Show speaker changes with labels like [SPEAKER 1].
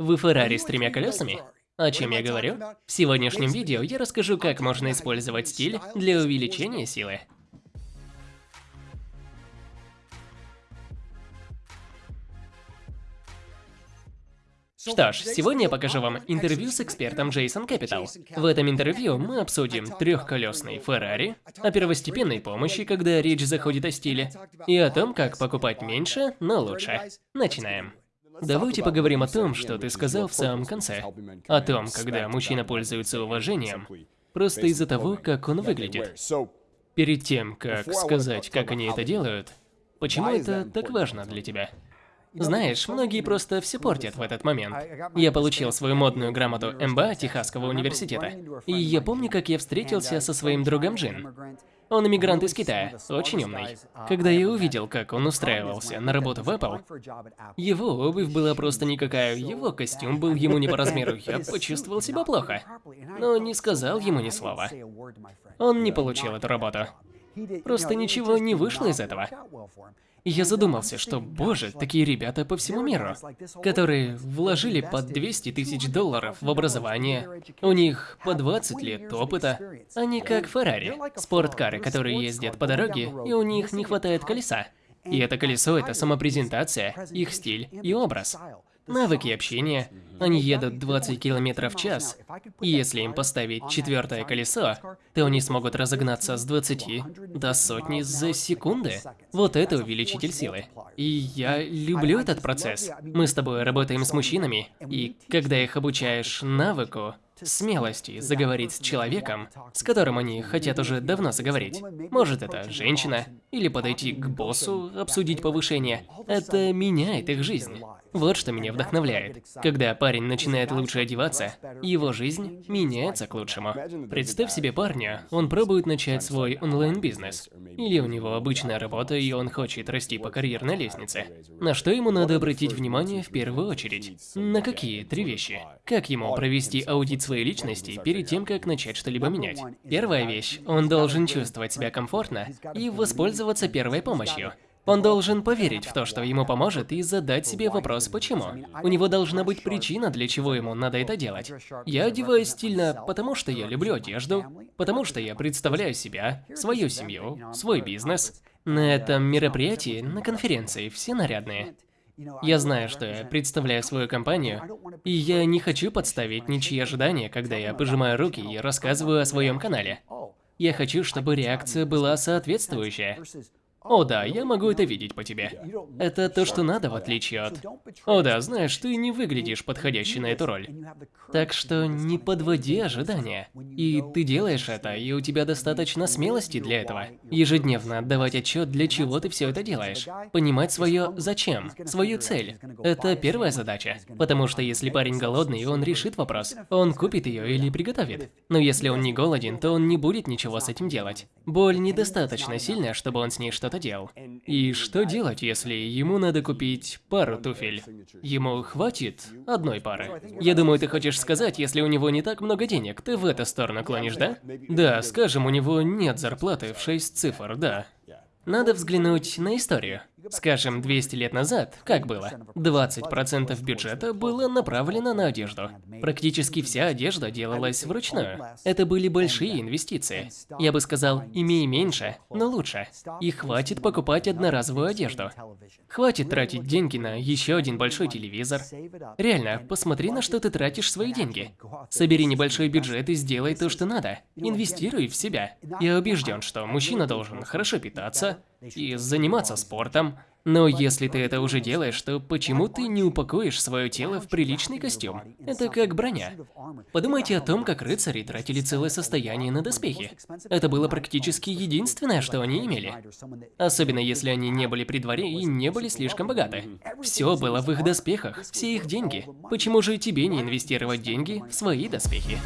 [SPEAKER 1] Вы Феррари с тремя колесами? О чем я говорю? В сегодняшнем видео я расскажу, как можно использовать стиль для увеличения силы. Что ж, сегодня я покажу вам интервью с экспертом Джейсон Capital. В этом интервью мы обсудим трехколесный Феррари, о первостепенной помощи, когда речь заходит о стиле, и о том, как покупать меньше, но лучше. Начинаем. Давайте поговорим о том, что ты сказал в самом конце. О том, когда мужчина пользуется уважением, просто из-за того, как он выглядит. Перед тем, как сказать, как они это делают, почему это так важно для тебя? Знаешь, многие просто все портят в этот момент. Я получил свою модную грамоту МБА Техасского университета. И я помню, как я встретился со своим другом Джин. Он иммигрант из Китая, очень умный. Когда я увидел, как он устраивался на работу в Apple, его обувь была просто никакая, его костюм был ему не по размеру, я почувствовал себя плохо. Но не сказал ему ни слова. Он не получил эту работу. Просто ничего не вышло из этого. И я задумался, что, боже, такие ребята по всему миру, которые вложили по 200 тысяч долларов в образование, у них по 20 лет опыта, они как Феррари, спорткары, которые ездят по дороге, и у них не хватает колеса. И это колесо – это самопрезентация, их стиль и образ навыки общения. Они едут 20 км в час, и если им поставить четвертое колесо, то они смогут разогнаться с 20 до сотни за секунды. Вот это увеличитель силы. И я люблю этот процесс. Мы с тобой работаем с мужчинами, и когда их обучаешь навыку, смелости заговорить с человеком, с которым они хотят уже давно заговорить. Может, это женщина, или подойти к боссу, обсудить повышение. Это меняет их жизнь. Вот что меня вдохновляет. Когда парень начинает лучше одеваться, его жизнь меняется к лучшему. Представь себе парня, он пробует начать свой онлайн-бизнес. Или у него обычная работа, и он хочет расти по карьерной лестнице. На что ему надо обратить внимание в первую очередь? На какие три вещи? Как ему провести аудит своей личности перед тем, как начать что-либо менять? Первая вещь, он должен чувствовать себя комфортно и воспользоваться первой помощью. Он должен поверить в то, что ему поможет, и задать себе вопрос «почему?». У него должна быть причина, для чего ему надо это делать. Я одеваюсь стильно, потому что я люблю одежду, потому что я представляю себя, свою семью, свой бизнес. На этом мероприятии, на конференции, все нарядные. Я знаю, что я представляю свою компанию, и я не хочу подставить ничьи ожидания, когда я пожимаю руки и рассказываю о своем канале. Я хочу, чтобы реакция была соответствующая. О да, я могу это видеть по тебе. Это то, что надо, в отличие от... О да, знаешь, ты не выглядишь подходящей на эту роль. Так что не подводи ожидания. И ты делаешь это, и у тебя достаточно смелости для этого. Ежедневно отдавать отчет, для чего ты все это делаешь. Понимать свое «зачем», свою цель. Это первая задача. Потому что если парень голодный, он решит вопрос. Он купит ее или приготовит. Но если он не голоден, то он не будет ничего с этим делать. Боль недостаточно сильная, чтобы он с ней что что-то делал. И что делать, если ему надо купить пару туфель? Ему хватит одной пары? Я думаю, ты хочешь сказать, если у него не так много денег, ты в эту сторону клонишь, да? Да, скажем, у него нет зарплаты в 6 цифр, да. Надо взглянуть на историю. Скажем, 200 лет назад, как было? 20% бюджета было направлено на одежду. Практически вся одежда делалась вручную. Это были большие инвестиции. Я бы сказал, имей меньше, но лучше. И хватит покупать одноразовую одежду. Хватит тратить деньги на еще один большой телевизор. Реально, посмотри, на что ты тратишь свои деньги. Собери небольшой бюджет и сделай то, что надо. Инвестируй в себя. Я убежден, что мужчина должен хорошо питаться, и заниматься спортом. Но если ты это уже делаешь, то почему ты не упакуешь свое тело в приличный костюм? Это как броня. Подумайте о том, как рыцари тратили целое состояние на доспехи. Это было практически единственное, что они имели. Особенно если они не были при дворе и не были слишком богаты. Все было в их доспехах, все их деньги. Почему же тебе не инвестировать деньги в свои доспехи?